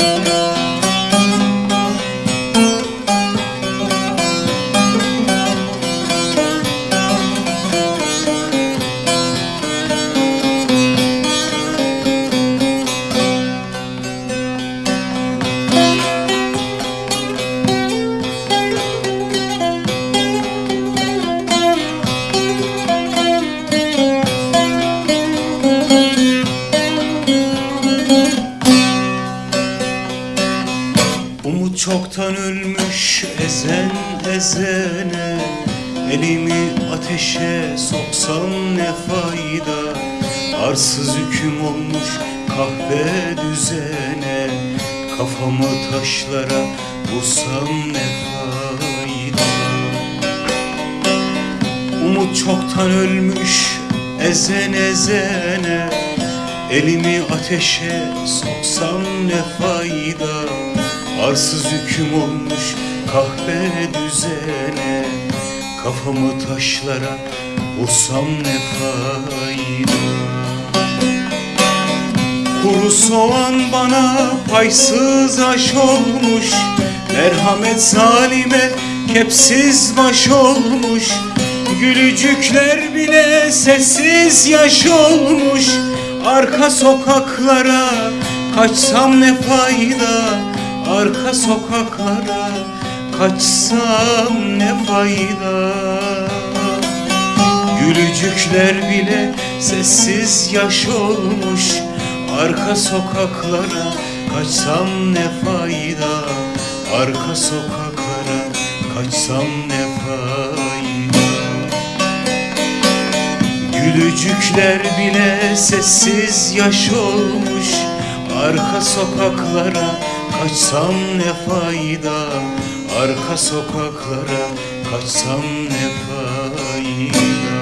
Umut çoktan ölmüş ezen ezene Elimi ateşe soksam ne fayda? Arsız hüküm olmuş kahve düzene Kafamı taşlara vursam ne fayda? Umut çoktan ölmüş ezen ezene Elimi ateşe soksam ne fayda Arsız hüküm olmuş kahve düzene. Kafamı taşlara vursam ne fayda? Kuru soğan bana paysız aş olmuş. Merhamet zalime kepsiz baş olmuş. Gülücükler bile sessiz yaş olmuş. Arka sokaklara kaçsam ne fayda Arka sokaklara kaçsam ne fayda? Gülücükler bile sessiz yaş olmuş Arka sokaklara kaçsam ne fayda? Arka sokaklara kaçsam ne fayda? Gülücükler bile sessiz yaş olmuş Arka sokaklara kaçsam ne fayda Arka sokaklara kaçsam ne fayda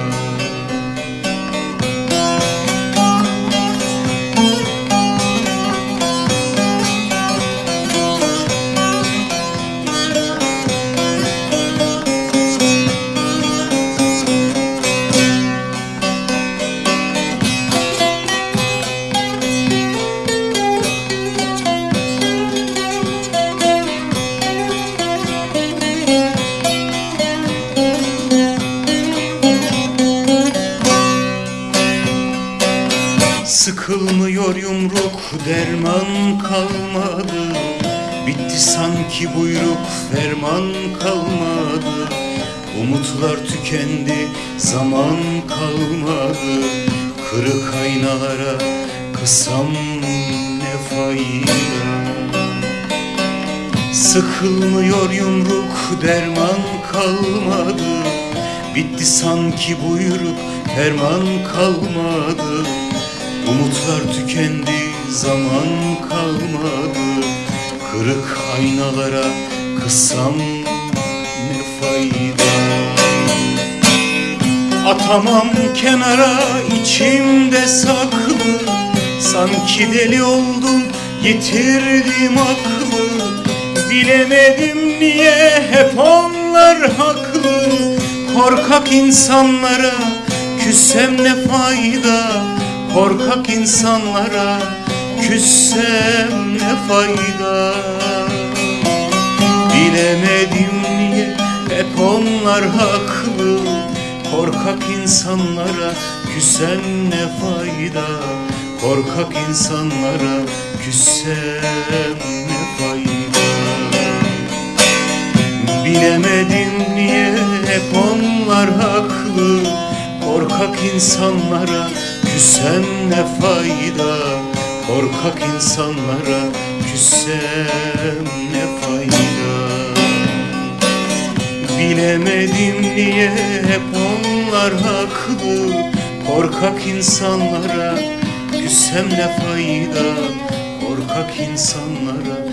Sıkılmıyor yumruk derman kalmadı. Bitti sanki buyruk ferman kalmadı. Umutlar tükendi zaman kalmadı. Kırık aynalara kısam ne fayda? Sıkılmıyor yumruk derman kalmadı. Bitti sanki buyruk ferman kalmadı Umutlar tükendi zaman kalmadı. Kırık aynalara kısam ne fayda? Atamam kenara içimde saklı. Sanki deli oldum yitirdim aklı. Bilemedim niye hep onlar haklı. Korkak insanlara küssem ne fayda Korkak insanlara küssem ne fayda? Bilemedim niye hep onlar haklı. Korkak insanlara küssem ne fayda? Korkak insanlara küssem ne fayda? Bilemedim niye hep onlar haklı. Korkak insanlara küssem ne fayda Korkak insanlara? Küssem ne fayda? Bilemedim niye hep onlar haklı Korkak insanlara? Küssem ne fayda Korkak insanlara